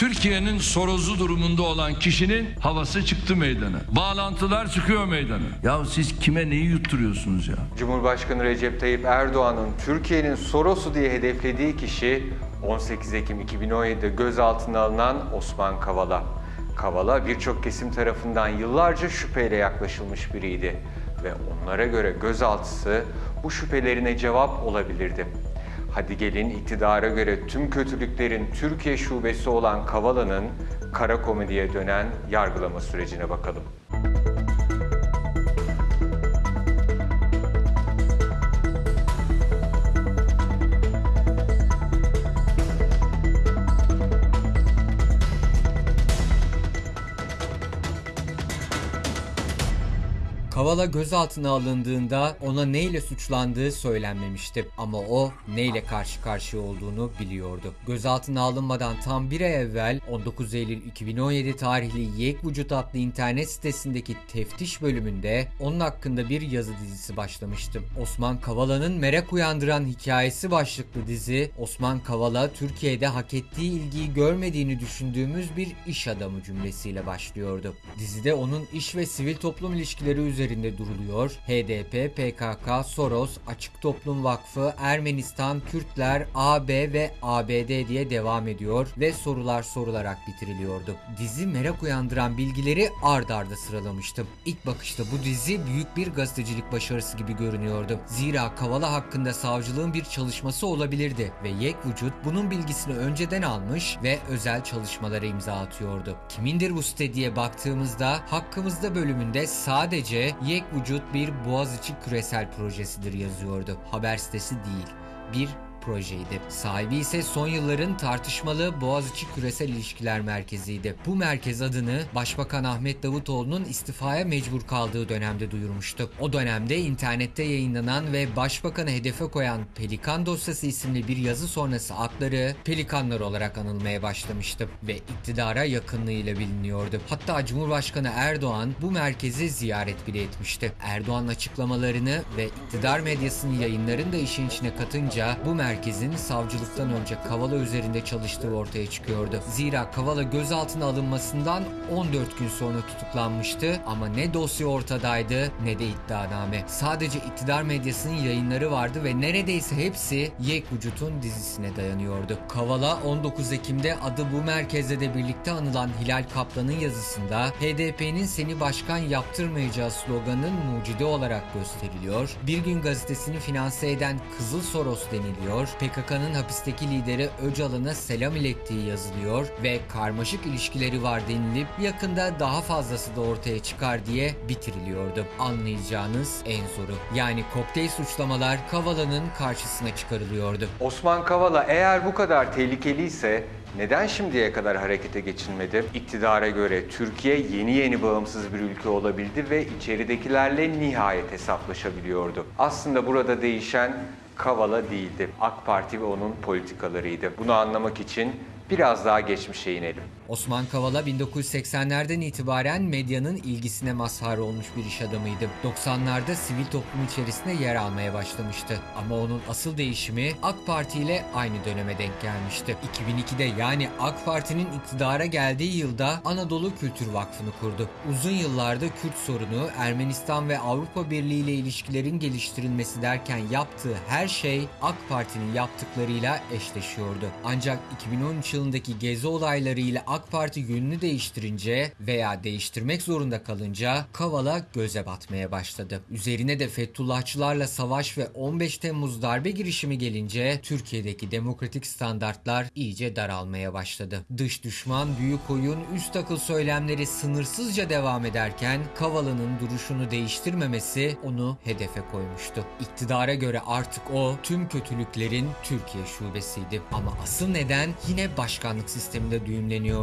Türkiye'nin sorozu durumunda olan kişinin havası çıktı meydana. Bağlantılar çıkıyor meydana. Ya siz kime neyi yutturuyorsunuz ya? Cumhurbaşkanı Recep Tayyip Erdoğan'ın Türkiye'nin Soros'u diye hedeflediği kişi 18 Ekim 2017'de gözaltına alınan Osman Kavala. Kavala birçok kesim tarafından yıllarca şüpheyle yaklaşılmış biriydi ve onlara göre gözaltısı bu şüphelerine cevap olabilirdi. Hadi gelin iktidara göre tüm kötülüklerin Türkiye şubesi olan Kavala'nın kara komediye dönen yargılama sürecine bakalım. Kavala gözaltına alındığında ona neyle suçlandığı söylenmemişti ama o neyle karşı karşıya olduğunu biliyordu. Gözaltına alınmadan tam bir ay evvel 19 Eylül 2017 tarihli Yek Vücut adlı internet sitesindeki teftiş bölümünde onun hakkında bir yazı dizisi başlamıştı. Osman Kavala'nın merak uyandıran hikayesi başlıklı dizi Osman Kavala Türkiye'de hak ettiği ilgiyi görmediğini düşündüğümüz bir iş adamı cümlesiyle başlıyordu. Dizide onun iş ve sivil toplum ilişkileri üzerinde duruluyor. HDP, PKK, Soros, Açık Toplum Vakfı, Ermenistan, Kürtler, AB ve ABD diye devam ediyor ve sorular sorularak bitiriliyordu. Dizi merak uyandıran bilgileri ard arda sıralamıştım. İlk bakışta bu dizi büyük bir gazetecilik başarısı gibi görünüyordu. Zira Kavala hakkında savcılığın bir çalışması olabilirdi ve Yek Vücut bunun bilgisini önceden almış ve özel çalışmalara imza atıyordu. Kimindir bu site diye baktığımızda hakkımızda bölümünde sadece Yek Vücut bir Boğaziçi küresel projesidir yazıyordu. Haber sitesi değil. Bir projeydi. Sahibi ise son yılların tartışmalı Boğaziçi Küresel İlişkiler Merkezi'ydi. Bu merkez adını Başbakan Ahmet Davutoğlu'nun istifaya mecbur kaldığı dönemde duyurmuştu. O dönemde internette yayınlanan ve Başbakanı hedefe koyan Pelikan dosyası isimli bir yazı sonrası adları Pelikanlar olarak anılmaya başlamıştı ve iktidara yakınlığıyla biliniyordu. Hatta Cumhurbaşkanı Erdoğan bu merkezi ziyaret bile etmişti. Erdoğan açıklamalarını ve iktidar medyasının yayınlarını da işin içine katınca bu merkezin savcılıktan önce Kavala üzerinde çalıştığı ortaya çıkıyordu. Zira Kavala gözaltına alınmasından 14 gün sonra tutuklanmıştı ama ne dosya ortadaydı ne de iddianame. Sadece iktidar medyasının yayınları vardı ve neredeyse hepsi Yek Vücut'un dizisine dayanıyordu. Kavala 19 Ekim'de adı bu merkezde de birlikte anılan Hilal Kaplan'ın yazısında HDP'nin seni başkan yaptırmayacağı sloganının mucidi olarak gösteriliyor. Bir gün gazetesini finanse eden Kızıl Soros deniliyor. PKK'nın hapisteki lideri Öcalan'a selam ilettiği yazılıyor ve karmaşık ilişkileri var denilip yakında daha fazlası da ortaya çıkar diye bitiriliyordu. Anlayacağınız en zoru. Yani kokteyl suçlamalar Kavala'nın karşısına çıkarılıyordu. Osman Kavala eğer bu kadar tehlikeliyse neden şimdiye kadar harekete geçilmedi? İktidara göre Türkiye yeni yeni bağımsız bir ülke olabildi ve içeridekilerle nihayet hesaplaşabiliyordu. Aslında burada değişen Kavala değildi. AK Parti ve onun politikalarıydı. Bunu anlamak için biraz daha geçmişe inelim. Osman Kavala 1980'lerden itibaren medyanın ilgisine mazhar olmuş bir iş adamıydı. 90'larda sivil toplum içerisinde yer almaya başlamıştı. Ama onun asıl değişimi AK Parti ile aynı döneme denk gelmişti. 2002'de yani AK Parti'nin iktidara geldiği yılda Anadolu Kültür Vakfı'nı kurdu. Uzun yıllarda Kürt sorunu, Ermenistan ve Avrupa Birliği ile ilişkilerin geliştirilmesi derken yaptığı her şey AK Parti'nin yaptıklarıyla eşleşiyordu. Ancak 2013 yılındaki gezi olayları ile AK Parti yönünü değiştirince veya değiştirmek zorunda kalınca Kavala göze batmaya başladı. Üzerine de Fethullahçılarla savaş ve 15 Temmuz darbe girişimi gelince Türkiye'deki demokratik standartlar iyice daralmaya başladı. Dış düşman, büyük oyun, üst akıl söylemleri sınırsızca devam ederken Kavala'nın duruşunu değiştirmemesi onu hedefe koymuştu. İktidara göre artık o tüm kötülüklerin Türkiye şubesiydi. Ama asıl neden yine başkanlık sisteminde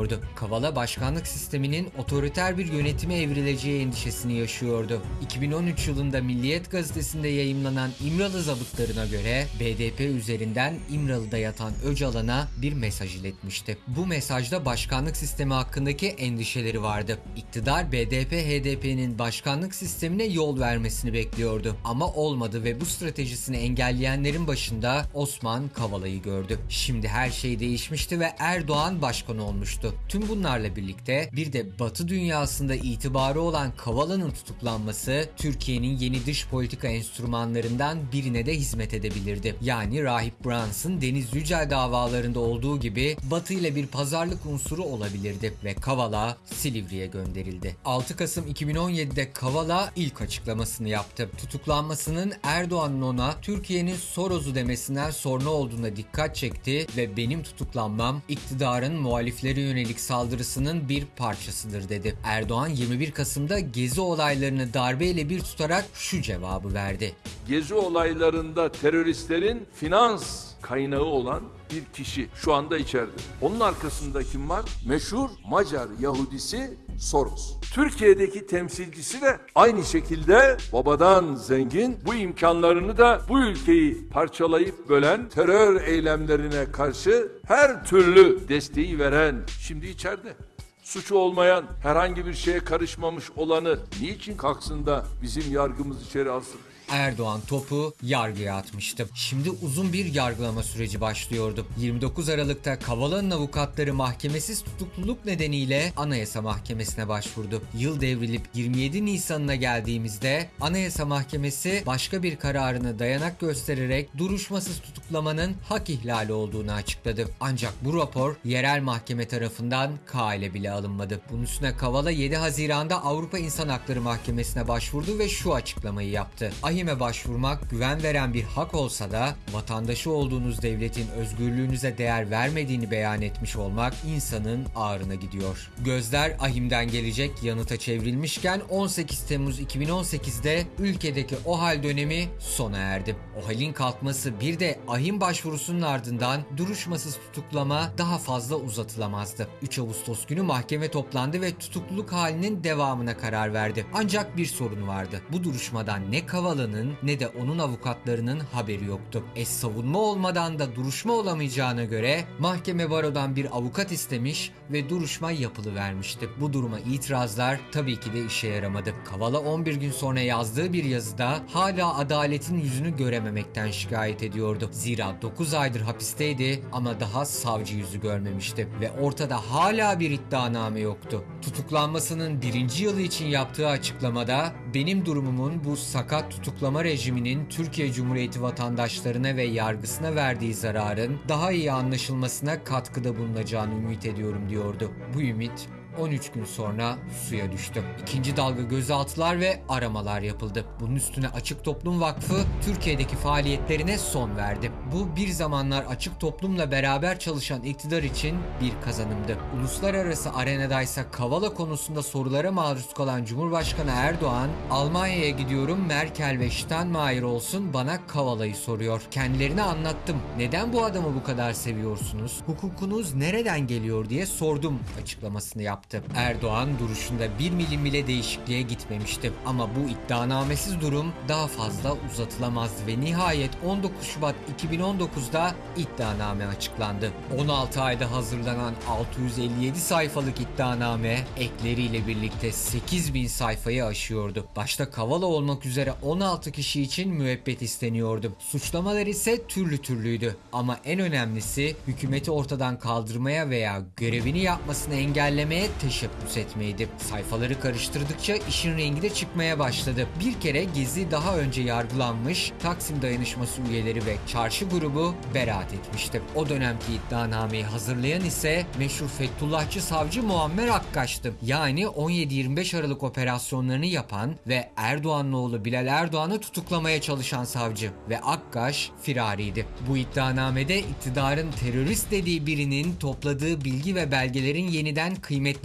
düğümleniyordu. Kavala başkanlık sisteminin otoriter bir yönetime evrileceği endişesini yaşıyordu. 2013 yılında Milliyet gazetesinde yayımlanan İmralı zabıtlarına göre BDP üzerinden İmralı'da yatan Öcalan'a bir mesaj iletmişti. Bu mesajda başkanlık sistemi hakkındaki endişeleri vardı. İktidar BDP HDP'nin başkanlık sistemine yol vermesini bekliyordu. Ama olmadı ve bu stratejisini engelleyenlerin başında Osman Kavala'yı gördü. Şimdi her şey değişmişti ve Erdoğan başkan olmuştu. Tüm bunlarla birlikte bir de Batı dünyasında itibarı olan Kavala'nın tutuklanması Türkiye'nin yeni dış politika enstrümanlarından birine de hizmet edebilirdi. Yani Rahip Brunson, Deniz Yücel davalarında olduğu gibi Batı ile bir pazarlık unsuru olabilirdi ve Kavala Silivri'ye gönderildi. 6 Kasım 2017'de Kavala ilk açıklamasını yaptı. Tutuklanmasının Erdoğan'ın ona Türkiye'nin Soros'u demesinden sonra olduğuna dikkat çekti ve benim tutuklanmam iktidarın muhaliflere yönelik saldırısının bir parçasıdır dedi. Erdoğan 21 Kasım'da gezi olaylarını darbeyle bir tutarak şu cevabı verdi. Gezi olaylarında teröristlerin finans kaynağı olan bir kişi şu anda içeride. Onun arkasında kim var? Meşhur Macar Yahudisi Soros. Türkiye'deki temsilcisi de aynı şekilde babadan zengin bu imkanlarını da bu ülkeyi parçalayıp bölen terör eylemlerine karşı her türlü desteği veren şimdi içeride suçu olmayan, herhangi bir şeye karışmamış olanı niçin kalksın da bizim yargımız içeri alsın? Erdoğan topu yargıya atmıştı. Şimdi uzun bir yargılama süreci başlıyordu. 29 Aralık'ta Kavala'nın avukatları mahkemesiz tutukluluk nedeniyle Anayasa Mahkemesi'ne başvurdu. Yıl devrilip 27 Nisan'ına geldiğimizde Anayasa Mahkemesi başka bir kararını dayanak göstererek duruşmasız tutuklamanın hak ihlali olduğunu açıkladı. Ancak bu rapor yerel mahkeme tarafından kale bile alınmadı. Bunun üstüne Kavala 7 Haziran'da Avrupa İnsan Hakları Mahkemesi'ne başvurdu ve şu açıklamayı yaptı. AİHM'e başvurmak güven veren bir hak olsa da vatandaşı olduğunuz devletin özgürlüğünüze değer vermediğini beyan etmiş olmak insanın ağrına gidiyor. Gözler AİHM'den gelecek yanıta çevrilmişken 18 Temmuz 2018'de ülkedeki OHAL dönemi sona erdi. OHAL'in kalkması bir de AİHM başvurusunun ardından duruşmasız tutuklama daha fazla uzatılamazdı. 3 Ağustos günü mahkeme toplandı ve tutukluluk halinin devamına karar verdi. Ancak bir sorun vardı. Bu duruşmadan ne Kavala'nın ne de onun avukatlarının haberi yoktu. E savunma olmadan da duruşma olamayacağına göre mahkeme barodan bir avukat istemiş ve duruşma yapılı vermişti. Bu duruma itirazlar tabii ki de işe yaramadı. Kavala 11 gün sonra yazdığı bir yazıda hala adaletin yüzünü görememekten şikayet ediyordu. Zira 9 aydır hapisteydi ama daha savcı yüzü görmemişti ve ortada hala bir iddianame yoktu. Tutuklanmasının birinci yılı için yaptığı açıklamada benim durumumun bu sakat tutuklama rejiminin Türkiye Cumhuriyeti vatandaşlarına ve yargısına verdiği zararın daha iyi anlaşılmasına katkıda bulunacağını ümit ediyorum diyordu. Bu ümit 13 gün sonra suya düştü. İkinci dalga gözaltılar ve aramalar yapıldı. Bunun üstüne Açık Toplum Vakfı Türkiye'deki faaliyetlerine son verdi. Bu bir zamanlar Açık Toplum'la beraber çalışan iktidar için bir kazanımdı. Uluslararası arenadaysa Kavala konusunda sorulara maruz kalan Cumhurbaşkanı Erdoğan, Almanya'ya gidiyorum Merkel ve Steinmeier olsun bana Kavala'yı soruyor. Kendilerine anlattım. Neden bu adamı bu kadar seviyorsunuz? Hukukunuz nereden geliyor diye sordum açıklamasını yaptı. Erdoğan duruşunda bir milim bile değişikliğe gitmemişti. Ama bu iddianamesiz durum daha fazla uzatılamazdı ve nihayet 19 Şubat 2019'da iddianame açıklandı. 16 ayda hazırlanan 657 sayfalık iddianame ekleriyle birlikte 8000 sayfayı aşıyordu. Başta Kavala olmak üzere 16 kişi için müebbet isteniyordu. Suçlamalar ise türlü türlüydü ama en önemlisi hükümeti ortadan kaldırmaya veya görevini yapmasını engellemeye teşebbüs etmeydi. Sayfaları karıştırdıkça işin rengi de çıkmaya başladı. Bir kere Gezi daha önce yargılanmış, Taksim Dayanışması üyeleri ve çarşı grubu beraat etmişti. O dönemki iddianameyi hazırlayan ise meşhur Fethullahçı savcı Muammer Akkaş'tı. Yani 17-25 Aralık operasyonlarını yapan ve Erdoğan'ın oğlu Bilal Erdoğan'ı tutuklamaya çalışan savcı ve Akkaş firariydi. Bu iddianamede iktidarın terörist dediği birinin topladığı bilgi ve belgelerin yeniden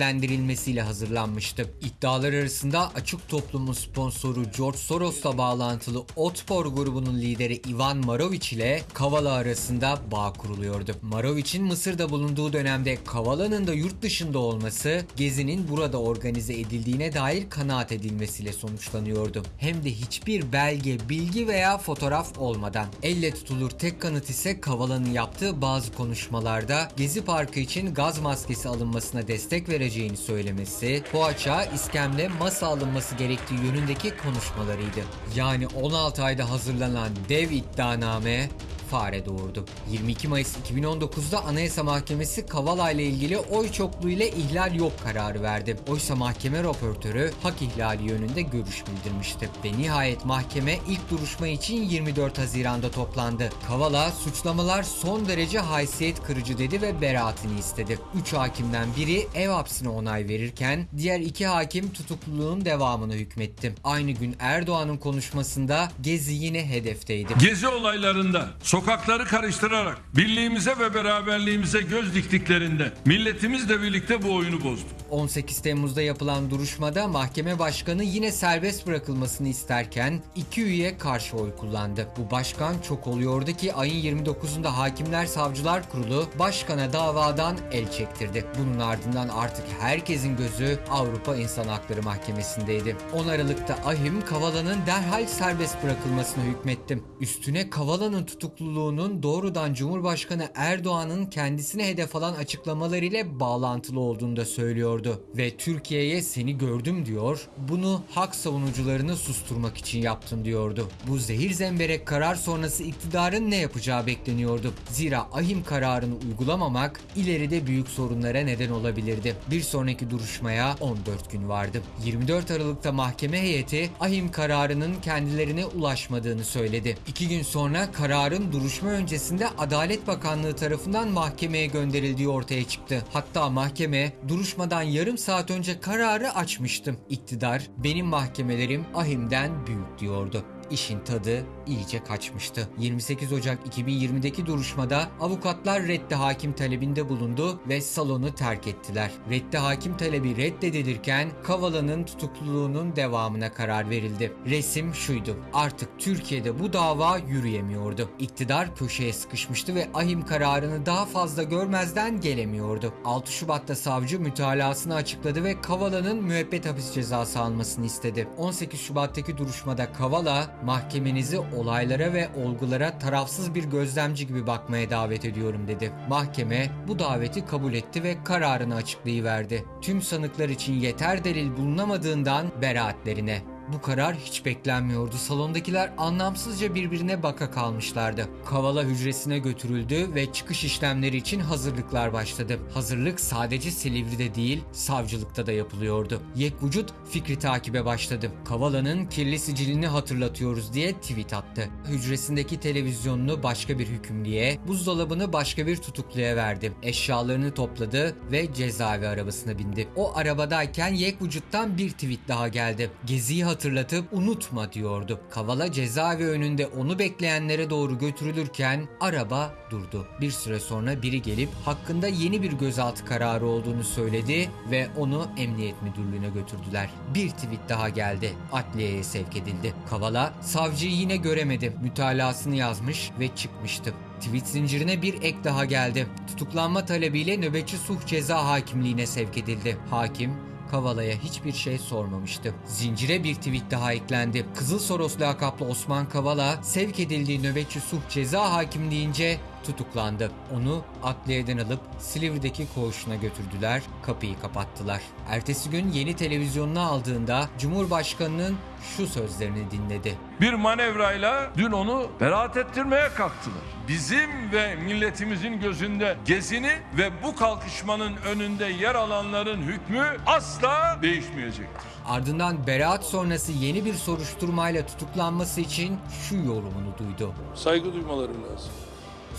kıymetlendirilmesiyle hazırlanmıştı. İddialar arasında açık toplumun sponsoru George Soros'la bağlantılı Otpor grubunun lideri Ivan Marovic ile Kavala arasında bağ kuruluyordu. Marovic'in Mısır'da bulunduğu dönemde Kavala'nın da yurt dışında olması Gezi'nin burada organize edildiğine dair kanaat edilmesiyle sonuçlanıyordu. Hem de hiçbir belge, bilgi veya fotoğraf olmadan. Elle tutulur tek kanıt ise Kavala'nın yaptığı bazı konuşmalarda Gezi Parkı için gaz maskesi alınmasına destek vereceğini söylemesi, poğaça, iskemle masa alınması gerektiği yönündeki konuşmalarıydı. Yani 16 ayda hazırlanan dev iddianame fare doğurdu. 22 Mayıs 2019'da Anayasa Mahkemesi Kavala ile ilgili oy çokluğu ile ihlal yok kararı verdi. Oysa mahkeme raportörü hak ihlali yönünde görüş bildirmişti. Ve nihayet mahkeme ilk duruşma için 24 Haziran'da toplandı. Kavala suçlamalar son derece haysiyet kırıcı dedi ve beraatini istedi. 3 hakimden biri ev hapsine onay verirken diğer iki hakim tutukluluğun devamını hükmetti. Aynı gün Erdoğan'ın konuşmasında Gezi yine hedefteydi. Gezi olaylarında sokakları karıştırarak birliğimize ve beraberliğimize göz diktiklerinde milletimizle birlikte bu oyunu bozdu. 18 Temmuz'da yapılan duruşmada mahkeme başkanı yine serbest bırakılmasını isterken iki üye karşı oy kullandı. Bu başkan çok oluyordu ki ayın 29'unda Hakimler Savcılar Kurulu başkana davadan el çektirdi. Bunun ardından artık herkesin gözü Avrupa İnsan Hakları Mahkemesi'ndeydi. 10 Aralık'ta Ahim Kavala'nın derhal serbest bırakılmasına hükmetti. Üstüne Kavala'nın tutukluluğunun doğrudan Cumhurbaşkanı Erdoğan'ın kendisine hedef alan açıklamalar ile bağlantılı olduğunu da söylüyordu. Ve Türkiye'ye seni gördüm diyor, bunu hak savunucularını susturmak için yaptın diyordu. Bu zehir zemberek karar sonrası iktidarın ne yapacağı bekleniyordu. Zira ahim kararını uygulamamak ileride büyük sorunlara neden olabilirdi. Bir sonraki duruşmaya 14 gün vardı. 24 Aralık'ta mahkeme heyeti ahim kararının kendilerine ulaşmadığını söyledi. İki gün sonra kararın duruşma öncesinde Adalet Bakanlığı tarafından mahkemeye gönderildiği ortaya çıktı. Hatta mahkeme duruşmadan yarım saat önce kararı açmıştım. İktidar benim mahkemelerim ahimden büyük diyordu. İşin tadı iyice kaçmıştı. 28 Ocak 2020'deki duruşmada avukatlar reddi hakim talebinde bulundu ve salonu terk ettiler. Reddi hakim talebi reddedilirken Kavala'nın tutukluluğunun devamına karar verildi. Resim şuydu. Artık Türkiye'de bu dava yürüyemiyordu. İktidar köşeye sıkışmıştı ve ahim kararını daha fazla görmezden gelemiyordu. 6 Şubat'ta savcı mütalasını açıkladı ve Kavala'nın müebbet hapis cezası almasını istedi. 18 Şubat'taki duruşmada Kavala mahkemenizi olaylara ve olgulara tarafsız bir gözlemci gibi bakmaya davet ediyorum dedi. Mahkeme bu daveti kabul etti ve kararını açıklayıverdi. Tüm sanıklar için yeter delil bulunamadığından beraatlerine. Bu karar hiç beklenmiyordu. Salondakiler anlamsızca birbirine baka kalmışlardı. Kavala hücresine götürüldü ve çıkış işlemleri için hazırlıklar başladı. Hazırlık sadece Silivri'de değil, savcılıkta da yapılıyordu. Yek vücut fikri takibe başladı. Kavala'nın kirli sicilini hatırlatıyoruz diye tweet attı. Hücresindeki televizyonunu başka bir hükümlüye, buzdolabını başka bir tutukluya verdi. Eşyalarını topladı ve cezaevi arabasına bindi. O arabadayken Yek vücuttan bir tweet daha geldi. Geziyi hatırlatıp unutma diyordu. Kavala cezaevi önünde onu bekleyenlere doğru götürülürken araba durdu. Bir süre sonra biri gelip hakkında yeni bir gözaltı kararı olduğunu söyledi ve onu emniyet müdürlüğüne götürdüler. Bir tweet daha geldi. Adliyeye sevk edildi. Kavala savcıyı yine göremedi. Mütalasını yazmış ve çıkmıştı. Tweet zincirine bir ek daha geldi. Tutuklanma talebiyle nöbetçi suh ceza hakimliğine sevk edildi. Hakim Kavala'ya hiçbir şey sormamıştı. Zincire bir tweet daha eklendi. Kızıl Soros lakaplı Osman Kavala sevk edildiği nöbetçi suh ceza hakimliğince tutuklandı. Onu adliyeden alıp Silivri'deki koğuşuna götürdüler, kapıyı kapattılar. Ertesi gün yeni televizyonuna aldığında Cumhurbaşkanı'nın şu sözlerini dinledi. Bir manevrayla dün onu beraat ettirmeye kalktılar. Bizim ve milletimizin gözünde gezini ve bu kalkışmanın önünde yer alanların hükmü asla değişmeyecektir. Ardından beraat sonrası yeni bir soruşturmayla tutuklanması için şu yorumunu duydu. Saygı duymaları lazım.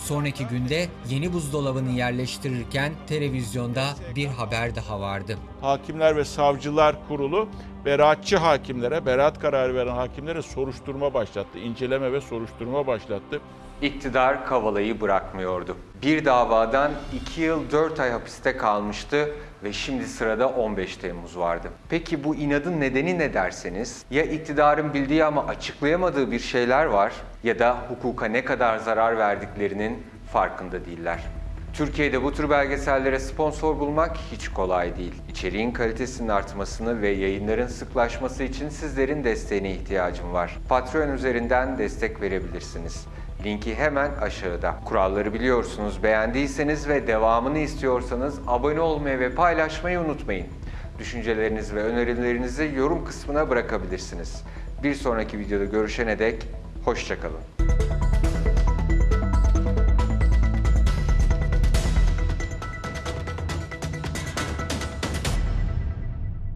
Sonraki günde yeni buzdolabını yerleştirirken televizyonda bir haber daha vardı. Hakimler ve Savcılar Kurulu beraatçı hakimlere, beraat kararı veren hakimlere soruşturma başlattı. inceleme ve soruşturma başlattı. İktidar Kavala'yı bırakmıyordu. Bir davadan 2 yıl 4 ay hapiste kalmıştı ve şimdi sırada 15 Temmuz vardı. Peki bu inadın nedeni ne derseniz? Ya iktidarın bildiği ama açıklayamadığı bir şeyler var ya da hukuka ne kadar zarar verdiklerinin farkında değiller. Türkiye'de bu tür belgesellere sponsor bulmak hiç kolay değil. İçeriğin kalitesinin artmasını ve yayınların sıklaşması için sizlerin desteğine ihtiyacım var. Patreon üzerinden destek verebilirsiniz. Linki hemen aşağıda. Kuralları biliyorsunuz. Beğendiyseniz ve devamını istiyorsanız abone olmayı ve paylaşmayı unutmayın. Düşüncelerinizi ve önerilerinizi yorum kısmına bırakabilirsiniz. Bir sonraki videoda görüşene dek hoşçakalın.